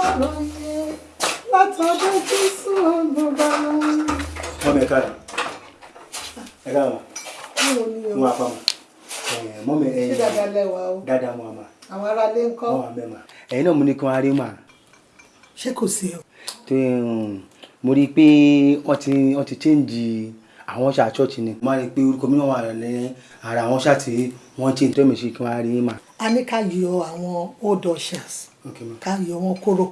gbọ́dọ̀ yẹ látọ̀dọ̀ jésù gbọ́dọ̀ lọ. mọ mi ẹ káàdì ẹ káàdì báwo ni o mo wà fáwọn mọ mi ẹ ṣé dáadáa lẹ́wà o dáadáa mo wà mà àwọn aráalé ń kọ́ wà bẹ́ẹ̀ mà ẹ̀yin náà mo ní kí wọ́n á rí mà ṣé kò sí o. tó um, mo rí i pé wọ́n ti wọ́n change àwọn ṣáà church ni máa rí i pé orúkọ mi náà wà ní ara àwọn ṣáà tí wọ́n change tó mi ṣe kí wọ́n á rí mà. a ní ká yọ àwọn old ushers ká yọ wọn kúrò.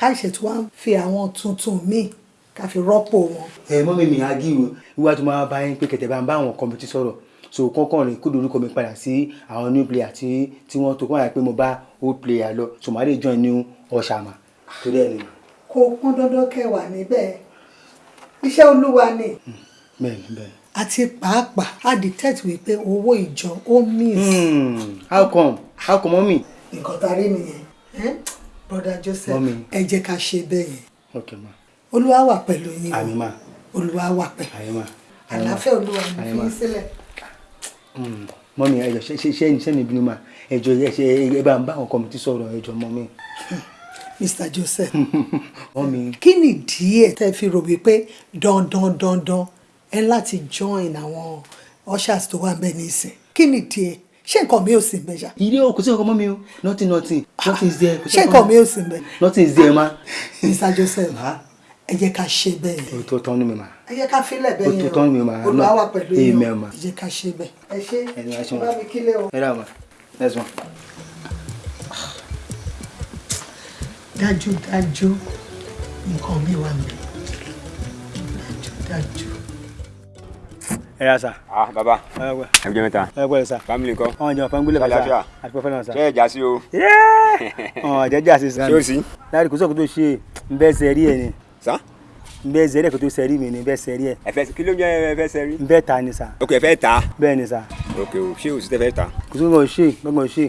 Ká ṣètò wá fi àwọn tuntun míì ká fi rọ́pò wọn. ẹ mọ́ mi o. Wíwá tó máa bá yín pé kẹ̀tẹ̀ bá ń bá àwọn kọ́mítì sọ̀rọ̀. So kọ́kàn rìn kódò orúkọ mi padà sí àwọn new player tí tí wọ́n tó kọ́ àyà pé mo bá old player lọ. So màá lè join new ọ̀ṣàmà torí ẹ̀ ni. kò pọn dandan kẹwàá níbẹ̀. Iṣẹ́ olúwa ni. Bẹ́ẹ̀ni bẹ́ẹ̀ni. àti pàápàá a detect wípé owó ìjọ ó miss. Hmm, how come? How come mọ́mì. nǹkan tá a rí nìyẹn eh? brother joseph ẹ jẹ́ ká ṣe bẹ́ẹ̀ yẹn. Olúwa wà pẹ̀lú yín. Olúwa wà pẹ̀lú. Àlàáfíà olúwa ní fi sílẹ̀. Mọ́mì ẹ̀jọ̀ ṣe ṣe ṣe mi bínú ma? Ẹ̀jọ̀ ẹ̀ ṣe ẹ bá ń bá àwọn kọ́mítì sọ̀rọ̀ ẹ̀jọ̀ mọ́mì. mr joseph mọ́mì kí ni díẹ̀ tẹ́ fi rò wípé dandan dandan ẹ láti join àwọn ushers tó wà ń bẹ̀ nísìn kí ni díẹ̀ ṣé nǹkan mi ò sí ń bẹ̀ ṣá ilé o kò sí ọkọ mọ́mì o nothing nothing nothing is there. ṣé nǹkan mi ò sí ń bẹ̀ nothing is there ma. mr joseph Ma. ẹ jẹ́ ká ṣe bẹ́ẹ̀ yẹn o tó tán ní mi ma. ẹ jẹ́ ká filẹ̀ bẹ́ẹ̀ Ó tó yẹn tán mi mà, olúwa náà. wà pẹ̀lú Amen, o ma. ẹ jẹ́ ká ṣe bẹ́ẹ̀ ẹ ṣe ẹ ma. bá mi kílẹ̀ o. ẹ dá ma next one. dájúdájú nǹkan mi wà mí dájúdájú. Ẹ yà sà. ah baba ẹ jẹ mẹ́ta ẹ wẹ sà. family ńkọ́ ọ̀hún jẹun fún gbélé bàtà Àlàáfíà. àti pẹ́fẹ́ náà sà. ṣé ẹ já sí o ọ̀hún jẹ́jẹ́ àti sàn. ṣé o sí láti kò sóòkò tó ṣe ń bẹ́ sẹ́rí ẹ̀ ni sá ń bẹ́ sẹ́rí ẹ̀ kò tó sẹ́rí mi ni ń bẹ́ sẹ́rí ẹ̀ kí ló ń jẹ ẹ fẹ́ sẹrí. ń bẹ́ ta ni sà ok ẹ fẹ́ ta bẹ́ẹ̀ ni sà ok o ṣé o sì tẹ fẹ́ ta. kò sí gbọ́n ṣe gbọ́n ṣe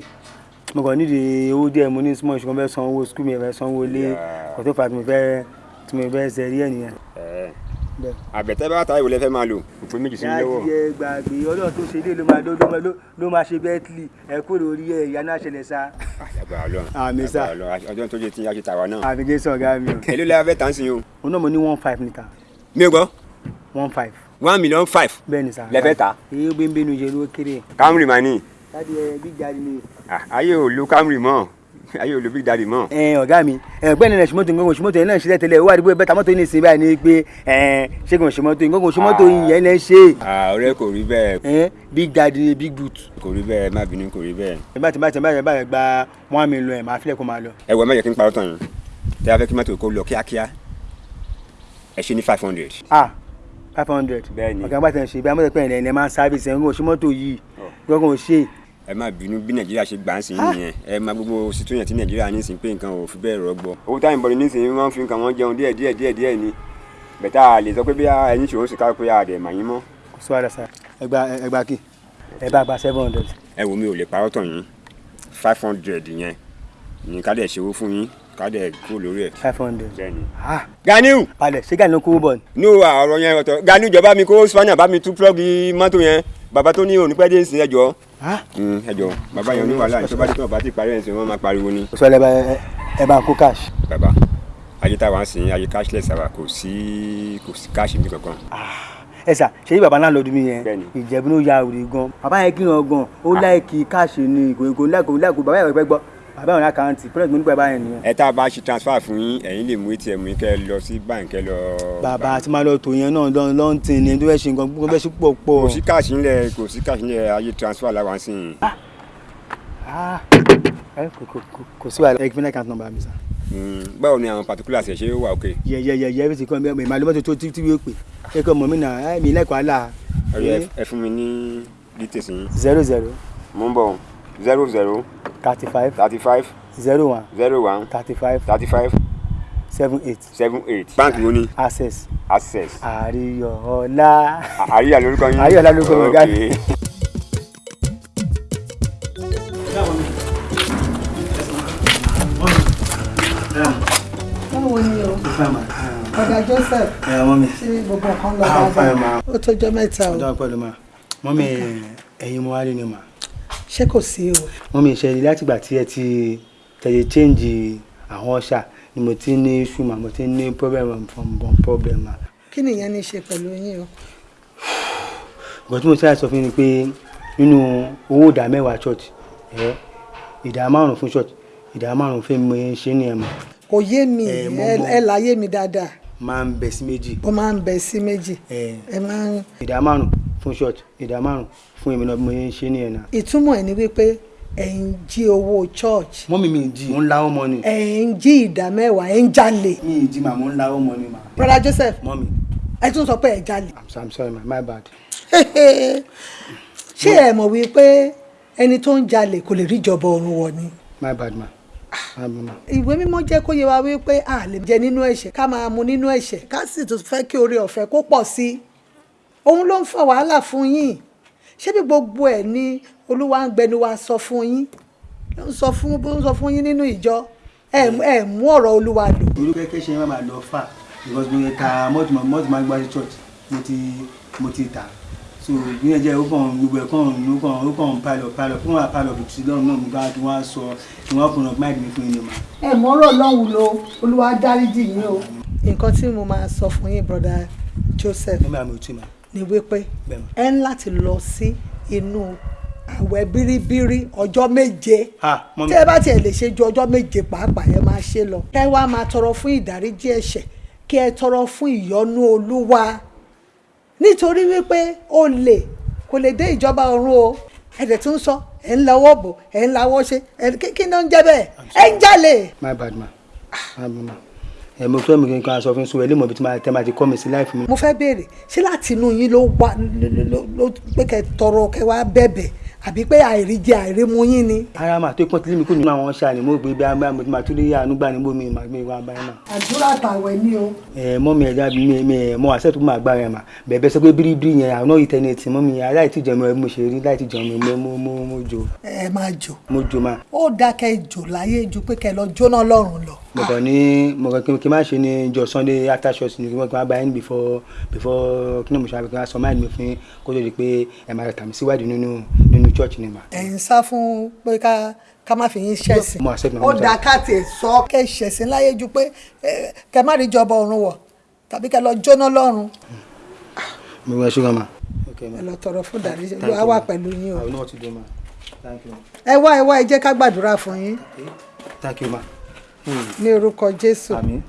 mo kàn nídìí owó díẹ̀ mo ní small ṣùgbọ́n fẹ́ san owó skul mi fẹ́ san owó lé Yeah. kò tó fà tí mo fẹ́ tí mo fẹ́ sẹ́rí ẹ̀ nìyẹn. Àbẹ̀tẹ̀ bá ta ìwòlẹ́ fẹ́ máa lò òpin méjì sí lọ́wọ́. láti ẹ gbàgbé ọlọ́run tó ṣe ilé ló máa ló- ló máa- ṣe bẹ́ẹ̀tìlì ẹ kó lórí ẹ ìyá náà ṣẹlẹ̀ sá. àyàgbà ọlọ́run àgbà ọlọ́run ọjọ́ tó jẹ tí a ṣe tàwa náà. àfi jésù ọ̀gá mi o. èló lẹ́yà fẹ́ tà ń sìn o. òun náà mo ní one five níta mi ò gbọ́ one five one million five bẹ́ẹ̀ ni sá. Lẹ fẹ́ tà? èyí ó bẹ́ẹ̀ bẹ́ẹ̀ nu ló kéré. Camry mà ní láti ẹ bí jáde ni. Ah, ayé ò lo Camry mọ́ ayé Big Daddy mọ́. ẹ ọ̀gá mi ẹgbẹ́ ni ṣùmọ́tò nǹkan ṣùmọ́tò yẹn náà ṣe tẹ́lẹ̀ owó àdúgbò bẹ́ẹ̀ tamọ́tò ní ìsìn báyìí ni pé ẹ ṣé kò ṣùmọ́tò nǹkan ṣùmọ́tò yẹn lẹ́ ṣe ọ̀rẹ́ kò rí bẹ́ẹ̀ big daddy ni big boot. kò rí bẹ́ẹ̀ má bínú kò rí bẹ́ẹ̀. ẹ bá ti bá ti bá ti bá ti gba one million ẹ̀ máa filẹ̀ kó máa lọ. ẹ wọ yẹ kí n parọ́ tán yín tẹ́ a fẹ́ kí mọ́tò kó lọ kíákíá ẹ ṣe ní five hundred. ah five hundred. Bẹ́ẹ̀ ni. ọ̀gá bá tẹ̀ ń ṣe bí amọ̀tẹ̀ pẹ̀lẹ́ ẹ̀ máa ń sáfìsì ẹ̀ ń gbọ́ ṣùmọ́tò yìí gbọ́ngàn ò ṣe. Ẹ má bínú bí nàìjíríà ṣe gbà ń sìn nìyẹn ẹ má gbogbo situation tí nàìjíríà ní sìn pé nǹkan ò fi bẹ́ẹ̀ rọgbọ. owó táyìn bọ̀dọ̀ ní sìn wọ́n fi nǹkan wọn jẹun díẹ̀ díẹ̀ díẹ̀ díẹ̀ ni bẹ̀tà lè sọ pé bí ẹyin ṣòro sì ká pé àdè mà yín mọ́. kò sí wàhálà sá ẹgbà ẹgbà kí ẹ bá gba seven hundred. ẹ wo mi ò lè parọ́ tàn yín five hundred yẹn ní ká dẹ̀ ṣòwò fún yín ká dẹ̀ kúrò lórí ẹ̀. five hundred. ah Ganiu palẹ̀ ṣé gàní ló kówó bọ̀ ni. ní ọ̀rọ̀ yẹn ọ̀tọ̀ Ganiu jọba mi kó spaniard bá mi tú plọ́ọ̀gì mọ́tò yẹn bàbá tó ní òní pẹ́ dé ìsìn ẹjọ́ ah ẹjọ́ bàbá yẹn ní wàhálà ìjọba tí wọn bá ti parí ẹ̀ sìn wọ́n máa pariwo ni. sí wàhálà ẹ bá- ẹ- bá kó cash. bàbá ayé táwa ń sìn ayé cashless àwa kò sí kò sí káàṣì mi kankan. ẹ sà ṣe yí bàbá náà lọ́dún mi yẹn? Ìjẹ̀bú ló ya òrì gan. Bàbá yẹn kí wọn gan. Ó láìkì káàṣì ni kò kò láìkò láìkò bàbá yẹn fẹ́ gbọ́ bàbá yẹn lákàntì pẹ́rẹ́ǹtì mo nípa bàbá yẹn nìyẹn. ẹ tá a bá ṣe transfer fún yín ẹ̀yin lè mú atm yín kẹ́ lọ sí báńkì lọ. bàbá àti máa lọ tò yẹn náà lọ́n lọ́n tì ní tó fẹ́ ṣe nǹkan gbogbo fẹ́ ṣe pọ̀ pọ̀. kò sí káàṣì ńlẹ̀ kò sí káàṣì ńlẹ̀ ayé transfer làwọn sìn. Ah, ẹ kò sí wàhálà ẹ kí n fẹ́ account number mi sà. Mm, báwo ni àwọn particulars ẹ̀ ṣe wà òkè. yẹ yẹ yẹ yẹ bí ti kọ́ mi ẹ̀ máa lọ́mọ́tò tó tí yóò pè é kọ́ mọ̀ mí ẹ̀ mi lẹ́kọ̀ọ́ àlà. ọ̀rẹ́ ẹ- ẹ fún mi ní details yín. zero zero mo ń bọ̀ zero zero thirty five thirty five zero one. Zero one. Thirty five thirty five seven eight. Seven eight. báńkì wo ni? Access. Access. àríyọ̀ọ́lá. àríyá lórúkọ yín. Àríyá lórúkọ mi, ọ̀gá mi. Okay. báwo ni o? Ọ̀dà joseph. Ṣé gbogbo nǹkan lọ Ah, ó tọjọ́ mẹ́ta o. Ọjọ́ pẹ̀lú ma. Mọ mi ẹ̀yin mo wá rí ni ma ṣé kò sí o? Mọ mi ìṣẹ̀lẹ̀ látìgbà tí ẹ ti tẹ̀lé change àwọn ọ̀ṣà ni mo ti ní issue mà mo ti ní problem from bon problem mà. kí nìyẹn ní í ṣe pẹ̀lú yín o? Nǹkan tí mo ṣáà sọ fún ni pé nínú owó ìdá mẹ́wàá church ìdá márùn fún church ìdá márùn fún mi ṣe ní ẹ̀mọ́ kò yé mi ẹ mọ̀. láyé mi dáadáa. Máa ń bẹ sí méjì. Ó máa ń bẹ sí méjì. Ẹ. Ẹ máa ń ìdá márùn fún church ìdá márùn fún èmi náà bí mo ṣe ní ẹ̀ náà. ìtumọ̀ ẹ̀ ni wípé ẹ̀ ń jí owó church mọ́mí mi jí mo ń láwọ́ mọ́ ni ẹ̀ ń jí ìdá mẹ́wàá ẹ̀ ń jalè mi ì jí mà mo ń láwọ́ mọ́ ni brother Joseph mọ́mí ẹ tún sọ pé ẹ̀ jalè I'm, so- I'm sorry ma my bad. ṣé ẹ mọ̀ wípé ẹni tó ń jalè kò lè rí ìjọba ọ̀run wọ̀ ni my bad ma. my bad ma. ìwé mímọ́ jẹ́ kó yé wa wípé a lè jẹ nínú ẹ̀ṣẹ̀ ká máa mu nínú ẹ̀ṣẹ̀ ká sì tún fẹ́ kí oore ọ̀fẹ́ kó pọ̀ sí i òun ló ń fa wàhálà fún yín. Ṣé bí gbogbo ẹ̀ ni olúwa ń gbẹnu wa sọ fún yín? Ló ń sọ fún bó ń sọ fún yín nínú ìjọ. Ẹ ẹ mú ọ̀rọ̀ olúwa lò. Olùkẹ́ kẹ́ ṣe máa lọ fà because mo ta ń gbá sí church. Mo ti mo ti tà. So ẹ jẹ́ ó kàn gbogbo ẹ̀ kàn ó kàn ó kàn pile up fún wa up sí lọ́run náà mo bá tí wọ́n á sọ tí wọ́n kùnà máìkì mi fún yín mà. ẹ mọ ọ̀rọ̀ lọ́hùn lo olúwa dáríjì yín o. nǹkan tí mo máa sọ fún yín brother Joseph. Mo máa mi ò tí. Ni wípé ẹ ń láti lọ sí inú àwẹ̀ bíríbírí ọjọ́ méje tí ẹ bá tiẹ̀ lè ṣe ju ọjọ́ méje pàápàá ẹ máa ṣe lọ. kẹ́ wá máa tọrọ fún ìdáríjì ẹ̀ṣẹ̀ kí ẹ tọrọ fún ìyọ́nú olúwa nítorí wípé o lè kò lè dé ìjọba ọ̀run o ẹ̀dẹ̀ tún sọ ẹ̀ ń lọ́wọ́ bò ẹ̀ ń lawọ́ ṣe ẹ̀ kí kí ló ń jẹ́ bẹ́ẹ̀ ẹ̀ ń jalè. my bad ma. my bad ma. Ẹ mo fẹ́ mi kí n kan aṣọ fún sùn ẹ lè mọ̀ bí tí máa tẹ́ ti kọ́ mi sí láìfún mi. mo fẹ́ béèrè ṣé láti inú yín ló wá ló pé kẹ́ tọrọ kẹ́ wá bẹ̀bẹ̀ àbí pé àìríjẹ àìrímu yín ni. ara mà tó pọ́n tí mi kò nínú àwọn ṣáà ni mo gbé bí abá mo ti máa tún lè yá àánú gbà ní bómi màá gbé wá báyìí mà. àdúrà tàwẹ̀ ni o. ẹ mọ mi ẹja mi mi ẹ mọ àṣẹ tó máa gbára ẹ mà bẹ̀bẹ̀ sọ pé bíríbírí yẹn náà ìtẹnẹtì mọ mi aláì tí jẹun ẹ mo ṣe rí láì tí jẹun mi mo mo mo jò ẹ máa jò mo jò mà. ó dákẹ́ jò láyé ju pé kẹ́ lọ jóná lọ́rùn lọ. mo kàn ní mo kàn kí n má ṣe ní jọ sunday after church ni kí kí wọ́n bá yín before before kí ni mo ṣe àbíkí wọ́n sọ máìlì mi fún yín kó tó di pé ẹ máa tàmí síwájú nínú nínú church ni mà. ẹ̀ ń sá fún pé ká ká má fi yín ṣẹ̀sìn. Ó dá ká tiẹ̀ sọ kẹ́ ṣẹ̀sìn láyé ju pé kẹ́ má rí ìjọba ọ̀run wọ̀ tàbí kẹ́ lọ jóná lọ́rùn mo wá ṣúgàn mà. ẹ lọ tọrọ fún dàrí wà ma. pẹ̀lú yín o. Ẹ wá ẹ wá ẹ jẹ́ ká gbàdúrà fún yín ní orúkọ Jésù. àmín.